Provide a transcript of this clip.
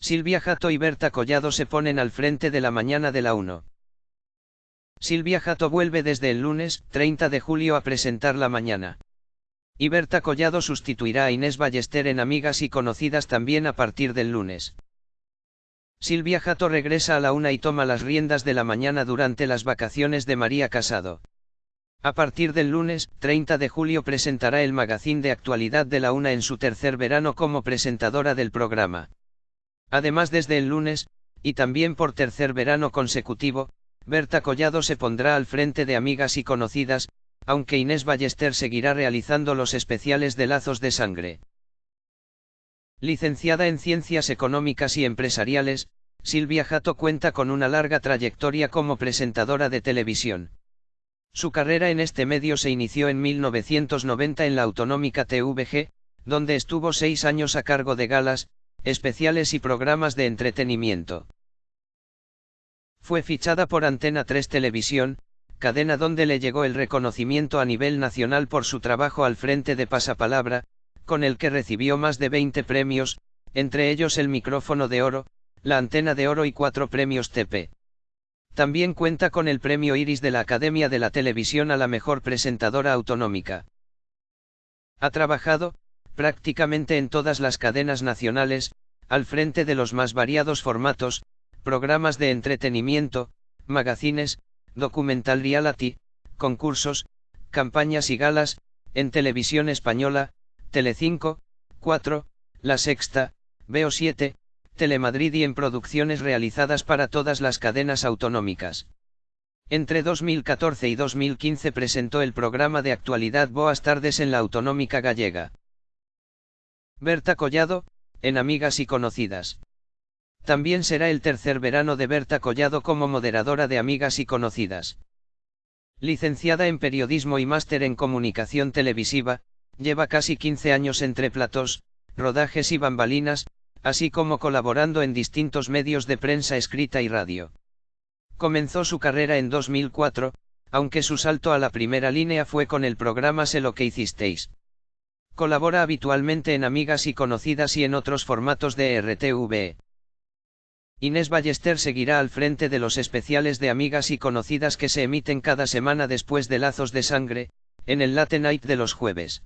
Silvia Jato y Berta Collado se ponen al frente de la mañana de la 1. Silvia Jato vuelve desde el lunes, 30 de julio a presentar la mañana. Y Berta Collado sustituirá a Inés Ballester en Amigas y Conocidas también a partir del lunes. Silvia Jato regresa a la una y toma las riendas de la mañana durante las vacaciones de María Casado. A partir del lunes, 30 de julio presentará el magazín de actualidad de la una en su tercer verano como presentadora del programa. Además desde el lunes, y también por tercer verano consecutivo, Berta Collado se pondrá al frente de Amigas y Conocidas, aunque Inés Ballester seguirá realizando los especiales de Lazos de Sangre. Licenciada en Ciencias Económicas y Empresariales, Silvia Jato cuenta con una larga trayectoria como presentadora de televisión. Su carrera en este medio se inició en 1990 en la autonómica TVG, donde estuvo seis años a cargo de galas, especiales y programas de entretenimiento. Fue fichada por Antena 3 Televisión, cadena donde le llegó el reconocimiento a nivel nacional por su trabajo al frente de Pasapalabra, con el que recibió más de 20 premios, entre ellos el micrófono de oro, la antena de oro y cuatro premios TP. También cuenta con el premio Iris de la Academia de la Televisión a la mejor presentadora autonómica. Ha trabajado, prácticamente en todas las cadenas nacionales, al frente de los más variados formatos, programas de entretenimiento, magazines, documental reality, concursos, campañas y galas, en televisión española, Telecinco, 4, La Sexta, Veo 7, Telemadrid y en producciones realizadas para todas las cadenas autonómicas. Entre 2014 y 2015 presentó el programa de actualidad Boas Tardes en la Autonómica Gallega. Berta Collado, en Amigas y Conocidas. También será el tercer verano de Berta Collado como moderadora de Amigas y Conocidas. Licenciada en Periodismo y máster en Comunicación Televisiva, lleva casi 15 años entre platós, rodajes y bambalinas, así como colaborando en distintos medios de prensa escrita y radio. Comenzó su carrera en 2004, aunque su salto a la primera línea fue con el programa Sé lo que hicisteis. Colabora habitualmente en Amigas y Conocidas y en otros formatos de RTV. Inés Ballester seguirá al frente de los especiales de Amigas y Conocidas que se emiten cada semana después de Lazos de Sangre, en el Late Night de los jueves.